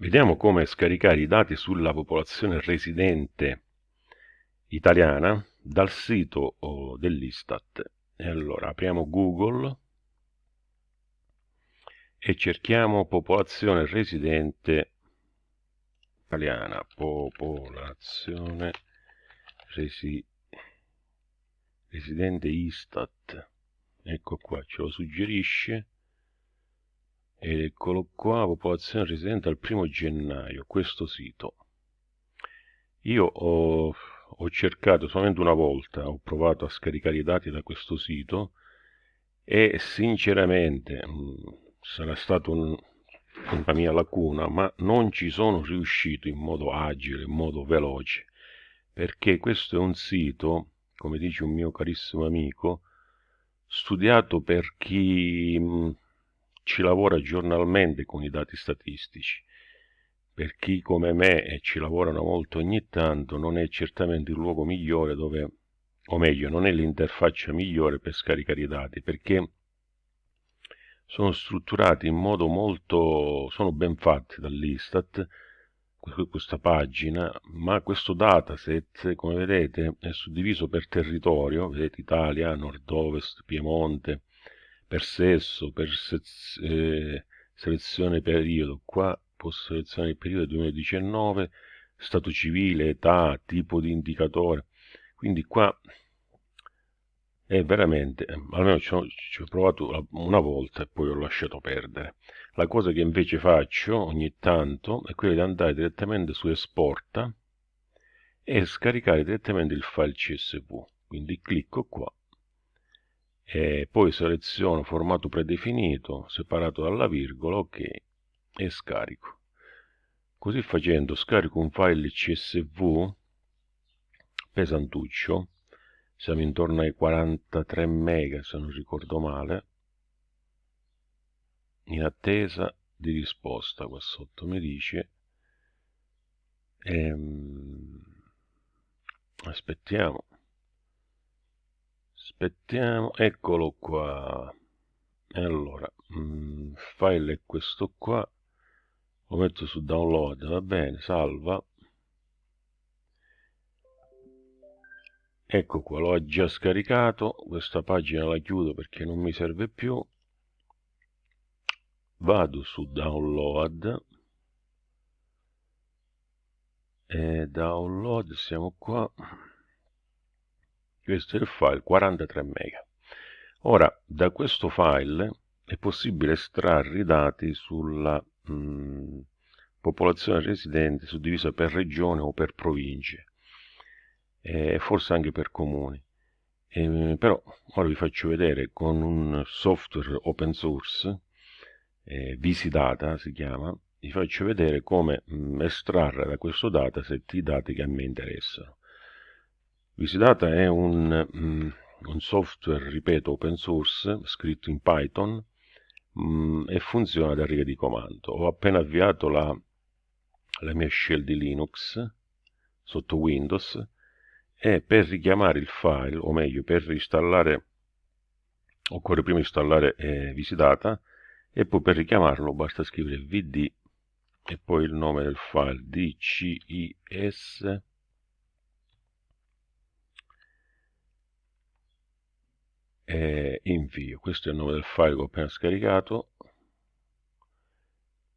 Vediamo come scaricare i dati sulla popolazione residente italiana dal sito dell'Istat. E allora apriamo Google e cerchiamo popolazione residente italiana, popolazione resi, residente Istat. Ecco qua, ce lo suggerisce eccolo qua popolazione residente al primo gennaio questo sito. Io ho, ho, cercato solamente una volta ho provato a scaricare i dati da questo sito e sinceramente sarà stata un, una mia lacuna ma non ci sono riuscito in modo agile in modo veloce perché questo è un sito come dice un mio carissimo amico studiato per chi ci lavora giornalmente con i dati statistici. Per chi come me e ci lavorano molto ogni tanto non è certamente il luogo migliore dove, o meglio, non è l'interfaccia migliore per scaricare i dati, perché sono strutturati in modo molto, sono ben fatti dall'Istat, questa pagina, ma questo dataset, come vedete, è suddiviso per territorio, vedete Italia, nord-ovest, Piemonte, per sesso, per se eh, selezione periodo, qua posso selezionare il periodo 2019, stato civile, età, tipo di indicatore, quindi qua è veramente, almeno ci ho, ci ho provato una volta e poi ho lasciato perdere. La cosa che invece faccio ogni tanto è quella di andare direttamente su Esporta e scaricare direttamente il file CSV. Quindi clicco qua e poi seleziono formato predefinito separato dalla virgola ok e scarico. Così facendo scarico un file csv pesantuccio. Siamo intorno ai 43 mega se non ricordo male in attesa di risposta qua sotto mi dice. Ehm, aspettiamo aspettiamo eccolo qua. Allora mm, file è questo qua. Lo metto su download va bene salva. Ecco qua l'ho già scaricato. Questa pagina la chiudo perché non mi serve più. Vado su download. E download siamo qua questo è il file 43 mega. Ora da questo file è possibile estrarre i dati sulla mh, mm, popolazione residente suddivisa per regione o per province e forse anche per comuni. E, però ora vi faccio vedere con un software open source eh, Visidata si chiama vi faccio vedere come mh, mm, estrarre da questo dataset i dati che a me interessano Visidata è un, um, un, software, ripeto, open source, scritto in Python um, e funziona da riga di comando. Ho appena avviato la, la mia shell di Linux sotto Windows e per richiamare il file, o meglio, per installare, occorre prima installare eh, Visidata e poi per richiamarlo basta scrivere vd e poi il nome del file dcis e invio. Questo è il nome del file che ho appena scaricato.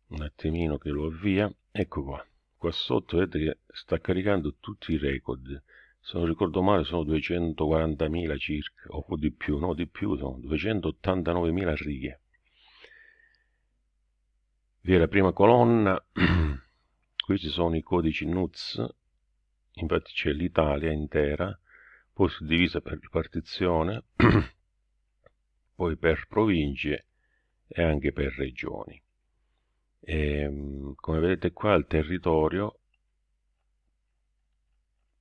Un attimino che lo avvia. Ecco qua. Qua sotto vedete che sta caricando tutti i record. Se non ricordo male sono 240.000 circa o di più, no di più sono 289.000 righe. Vi è la prima colonna. Qui ci sono i codici NUTS infatti c'è l'Italia intera poi suddivisa per ripartizione poi per province e anche per regioni. E, ehm, come vedete qua il territorio,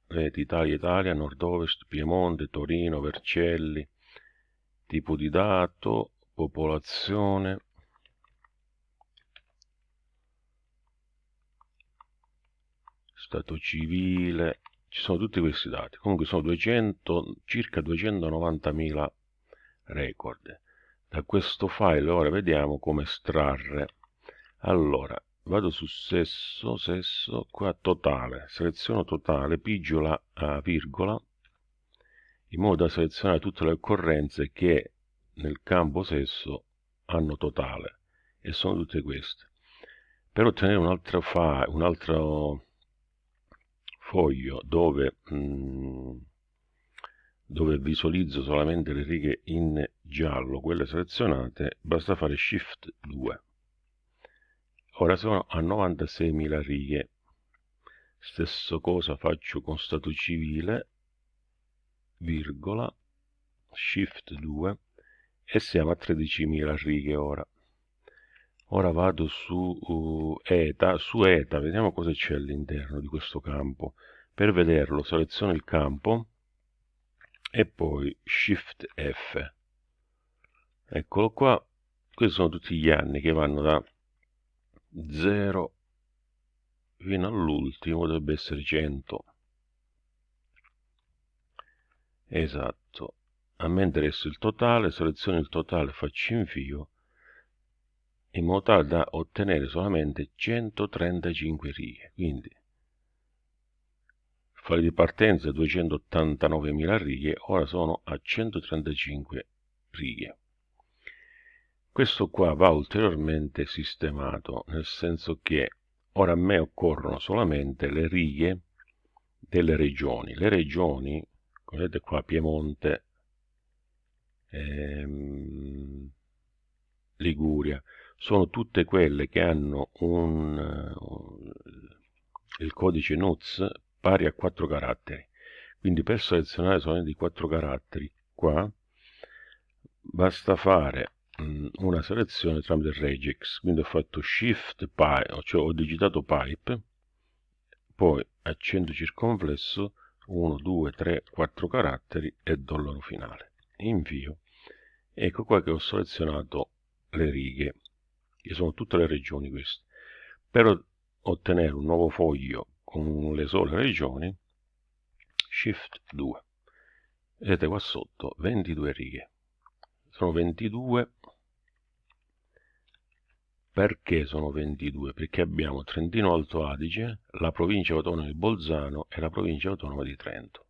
vedete Italia, Italia, Nord-Ovest, Piemonte, Torino, Vercelli, tipo di dato, popolazione, stato civile, ci sono tutti questi dati, comunque sono 200, circa 290.000 record da questo file ora vediamo come estrarre allora vado su sesso, sesso, qua totale, seleziono totale, pigio la virgola in modo da selezionare tutte le occorrenze che nel campo sesso hanno totale e sono tutte queste. Per ottenere un altro, fa, un altro foglio dove, mh, mm, dove visualizzo solamente le righe in giallo, quelle selezionate, basta fare Shift 2. Ora sono a 96.000 righe. Stesso cosa faccio con stato civile, virgola, Shift 2 e siamo a 13.000 righe ora. Ora vado su uh, ETA, su ETA, vediamo cosa c'è all'interno di questo campo. Per vederlo seleziono il campo e poi Shift F. Eccolo qua, questi sono tutti gli anni che vanno da 0 fino all'ultimo, dovrebbe essere 100. Esatto. A me interessa il totale, seleziono il totale, faccio invio in modo tale da ottenere solamente 135 righe. Quindi file di partenza 289.000 righe, ora sono a 135 righe. Questo qua va ulteriormente sistemato, nel senso che ora a me occorrono solamente le righe delle regioni. Le regioni, come vedete qua, Piemonte, ehm, Liguria, sono tutte quelle che hanno un, un, il codice NUTS pari a 4 caratteri. Quindi per selezionare solamente i 4 caratteri qua basta fare una selezione tramite regex quindi ho fatto shift pipe cioè ho digitato pipe poi accento circonflesso 1 2 3 4 caratteri e dollaro finale. Invio. Ecco qua che ho selezionato le righe che sono tutte le regioni queste. Per ottenere un nuovo foglio con le sole regioni shift 2 vedete qua sotto 22 righe sono 22 perché sono 22? Perché abbiamo Trentino Alto Adige, la provincia autonoma di Bolzano e la provincia autonoma di Trento.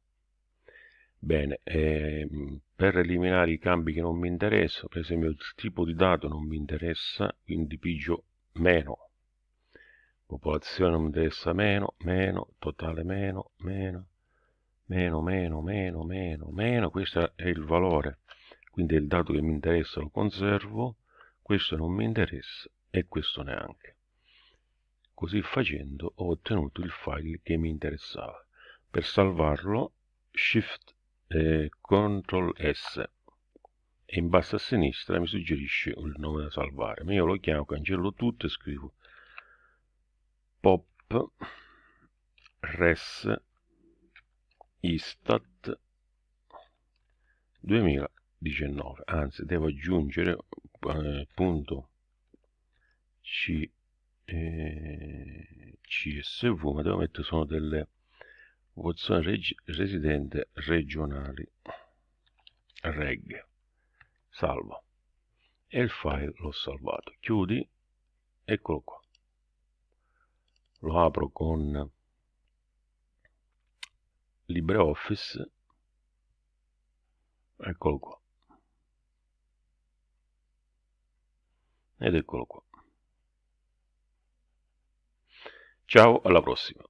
Bene, ehm, per eliminare i cambi che non mi interessano, per esempio il tipo di dato non mi interessa, quindi pigio meno. Popolazione non mi interessa meno, meno, totale meno, meno, meno, meno, meno, meno, meno, questo è il valore. Quindi il dato che mi interessa lo conservo, questo non mi interessa e questo neanche. Così facendo ho ottenuto il file che mi interessava. Per salvarlo Shift e Ctrl S e in basso a sinistra mi suggerisce il nome da salvare. Ma io lo chiamo, cancello tutto e scrivo pop res istat 2019 anzi devo aggiungere eh, punto. C, eh, CSV, ma devo mettere sono delle votazioni reg residente regionali. Reg. Salva e il file l'ho salvato. Chiudi. Eccolo qua lo apro con LibreOffice. Eccolo qua. Ed eccolo qua. Ciao, alla prossima.